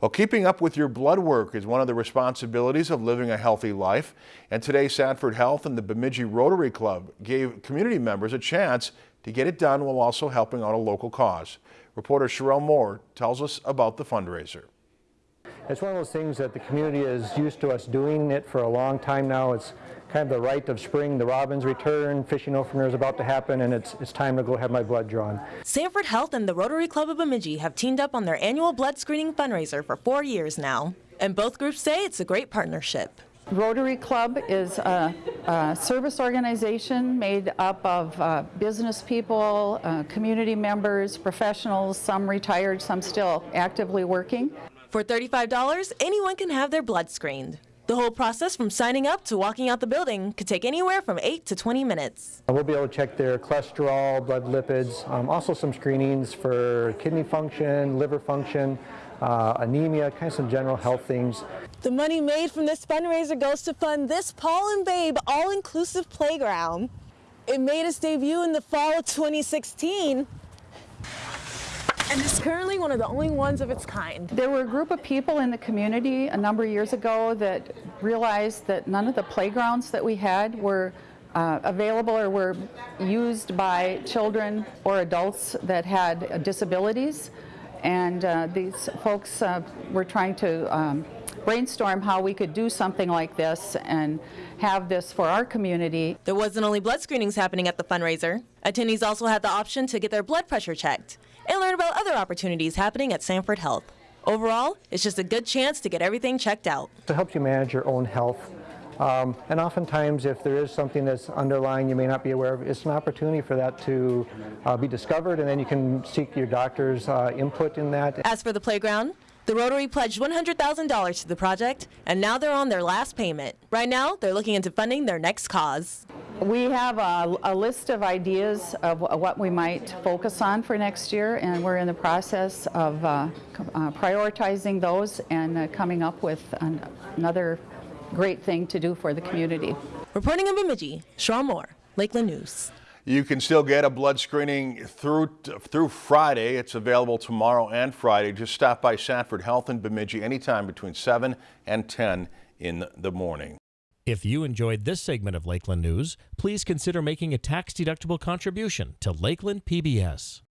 Well, keeping up with your blood work is one of the responsibilities of living a healthy life. And today, Sanford Health and the Bemidji Rotary Club gave community members a chance to get it done while also helping out a local cause. Reporter Sherelle Moore tells us about the fundraiser. It's one of those things that the community is used to us doing it for a long time now. It's kind of the rite of spring. The robins return, fishing opener is about to happen, and it's, it's time to go have my blood drawn. Sanford Health and the Rotary Club of Bemidji have teamed up on their annual blood screening fundraiser for four years now. And both groups say it's a great partnership. Rotary Club is a, a, service organization made up of uh, business people, uh, community members, professionals, some retired, some still actively working. For $35, anyone can have their blood screened. The whole process from signing up to walking out the building could take anywhere from 8 to 20 minutes. We'll be able to check their cholesterol, blood lipids, um, also some screenings for kidney function, liver function, uh, anemia, kind of some general health things. The money made from this fundraiser goes to fund this Paul and Babe all-inclusive playground. It made its debut in the fall of 2016 and it's currently one of the only ones of its kind. There were a group of people in the community a number of years ago that realized that none of the playgrounds that we had were uh, available or were used by children or adults that had disabilities. And uh, these folks uh, were trying to um, brainstorm how we could do something like this and have this for our community. There wasn't only blood screenings happening at the fundraiser. Attendees also had the option to get their blood pressure checked and learn about other opportunities happening at Sanford Health. Overall, it's just a good chance to get everything checked out. It helps you manage your own health. Um, and oftentimes, if there is something that's underlying you may not be aware of, it's an opportunity for that to uh, be discovered, and then you can seek your doctor's uh, input in that. As for the playground, the Rotary pledged $100,000 to the project, and now they're on their last payment. Right now, they're looking into funding their next cause. We have a, a, list of ideas of what we might focus on for next year, and we're in the process of uh, uh, prioritizing those and uh, coming up with an, another great thing to do for the community. Reporting in Bemidji, Shaw Moore, Lakeland News. You can still get a blood screening through through Friday. It's available tomorrow and Friday. Just stop by Sanford Health in Bemidji anytime between 7 and 10 in the morning. If you enjoyed this segment of Lakeland News, please consider making a tax-deductible contribution to Lakeland PBS.